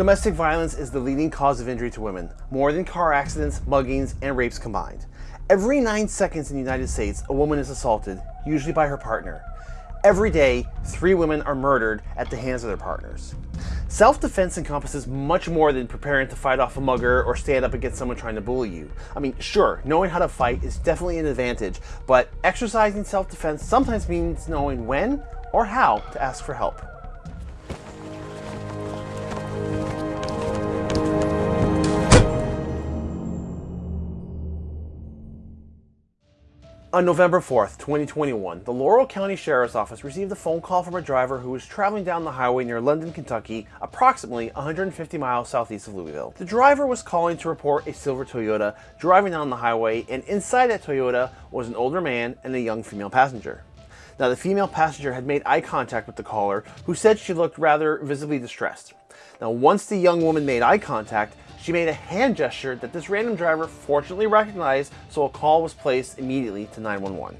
Domestic violence is the leading cause of injury to women, more than car accidents, muggings, and rapes combined. Every nine seconds in the United States, a woman is assaulted, usually by her partner. Every day, three women are murdered at the hands of their partners. Self-defense encompasses much more than preparing to fight off a mugger or stand up against someone trying to bully you. I mean, sure, knowing how to fight is definitely an advantage, but exercising self-defense sometimes means knowing when or how to ask for help. On November 4th, 2021, the Laurel County Sheriff's Office received a phone call from a driver who was traveling down the highway near London, Kentucky, approximately 150 miles southeast of Louisville. The driver was calling to report a silver Toyota driving down the highway, and inside that Toyota was an older man and a young female passenger. Now, the female passenger had made eye contact with the caller, who said she looked rather visibly distressed. Now, once the young woman made eye contact, she made a hand gesture that this random driver fortunately recognized, so a call was placed immediately to 911.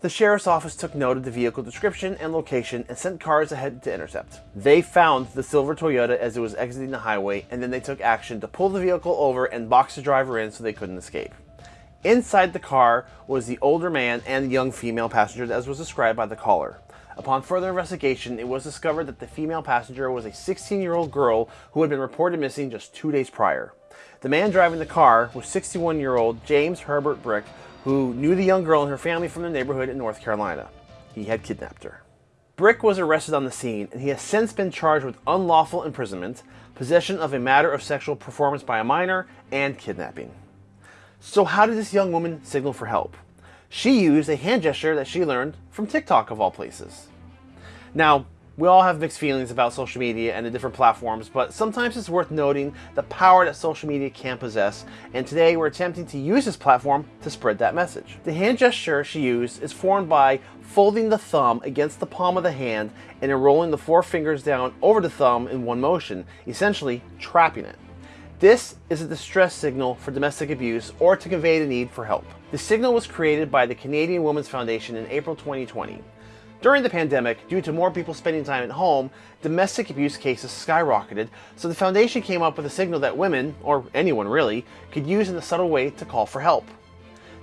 The sheriff's office took note of the vehicle description and location and sent cars ahead to intercept. They found the silver Toyota as it was exiting the highway and then they took action to pull the vehicle over and box the driver in so they couldn't escape. Inside the car was the older man and the young female passenger as was described by the caller. Upon further investigation, it was discovered that the female passenger was a 16-year-old girl who had been reported missing just two days prior. The man driving the car was 61-year-old James Herbert Brick, who knew the young girl and her family from the neighborhood in North Carolina. He had kidnapped her. Brick was arrested on the scene, and he has since been charged with unlawful imprisonment, possession of a matter of sexual performance by a minor, and kidnapping. So how did this young woman signal for help? She used a hand gesture that she learned from TikTok of all places. Now, we all have mixed feelings about social media and the different platforms, but sometimes it's worth noting the power that social media can possess, and today we're attempting to use this platform to spread that message. The hand gesture she used is formed by folding the thumb against the palm of the hand and rolling the four fingers down over the thumb in one motion, essentially trapping it. This is a distress signal for domestic abuse or to convey the need for help. The signal was created by the Canadian Women's Foundation in April 2020. During the pandemic, due to more people spending time at home, domestic abuse cases skyrocketed, so the foundation came up with a signal that women, or anyone really, could use in a subtle way to call for help.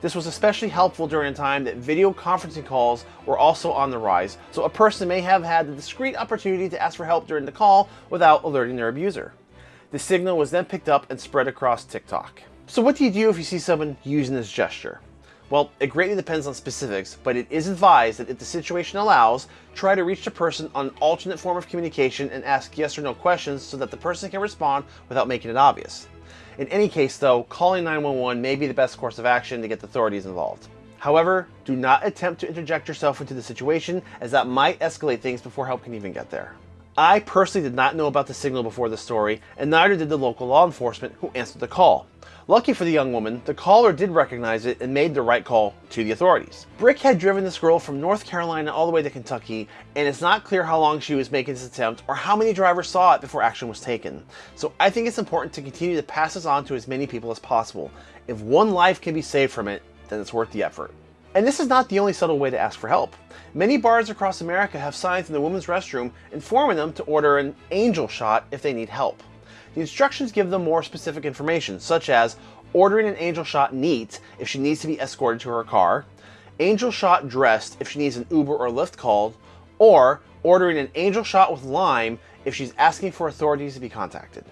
This was especially helpful during a time that video conferencing calls were also on the rise, so a person may have had the discreet opportunity to ask for help during the call without alerting their abuser. The signal was then picked up and spread across TikTok. So what do you do if you see someone using this gesture? Well, it greatly depends on specifics, but it is advised that if the situation allows, try to reach the person on an alternate form of communication and ask yes or no questions so that the person can respond without making it obvious. In any case though, calling 911 may be the best course of action to get the authorities involved. However, do not attempt to interject yourself into the situation as that might escalate things before help can even get there. I personally did not know about the signal before the story, and neither did the local law enforcement who answered the call. Lucky for the young woman, the caller did recognize it and made the right call to the authorities. Brick had driven this girl from North Carolina all the way to Kentucky, and it's not clear how long she was making this attempt or how many drivers saw it before action was taken. So I think it's important to continue to pass this on to as many people as possible. If one life can be saved from it, then it's worth the effort. And this is not the only subtle way to ask for help. Many bars across America have signs in the women's restroom informing them to order an angel shot if they need help. The instructions give them more specific information, such as ordering an angel shot neat if she needs to be escorted to her car, angel shot dressed if she needs an Uber or Lyft called, or ordering an angel shot with lime if she's asking for authorities to be contacted.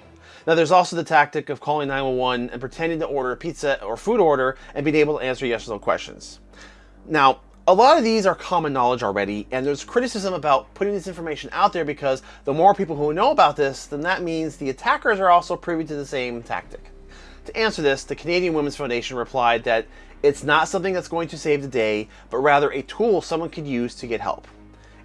Now there's also the tactic of calling 911 and pretending to order a pizza or food order and being able to answer yes or no questions. Now, a lot of these are common knowledge already, and there's criticism about putting this information out there because the more people who know about this, then that means the attackers are also privy to the same tactic. To answer this, the Canadian Women's Foundation replied that it's not something that's going to save the day, but rather a tool someone could use to get help.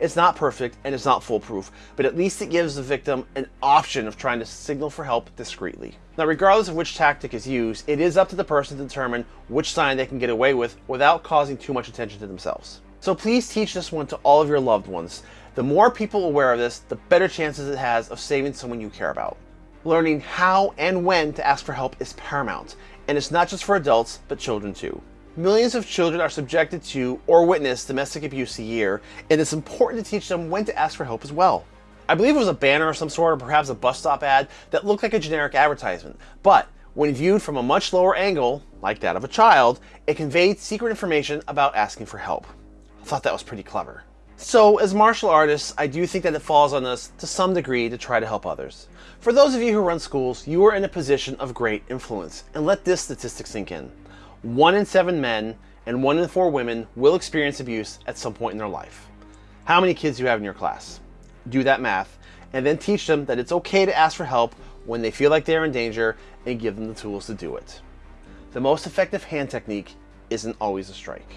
It's not perfect and it's not foolproof, but at least it gives the victim an option of trying to signal for help discreetly. Now, regardless of which tactic is used, it is up to the person to determine which sign they can get away with without causing too much attention to themselves. So please teach this one to all of your loved ones. The more people aware of this, the better chances it has of saving someone you care about. Learning how and when to ask for help is paramount, and it's not just for adults, but children too. Millions of children are subjected to or witness domestic abuse a year, and it's important to teach them when to ask for help as well. I believe it was a banner of some sort or perhaps a bus stop ad that looked like a generic advertisement. But when viewed from a much lower angle, like that of a child, it conveyed secret information about asking for help. I thought that was pretty clever. So, as martial artists, I do think that it falls on us to some degree to try to help others. For those of you who run schools, you are in a position of great influence, and let this statistic sink in. One in seven men and one in four women will experience abuse at some point in their life. How many kids do you have in your class? Do that math, and then teach them that it's okay to ask for help when they feel like they're in danger and give them the tools to do it. The most effective hand technique isn't always a strike.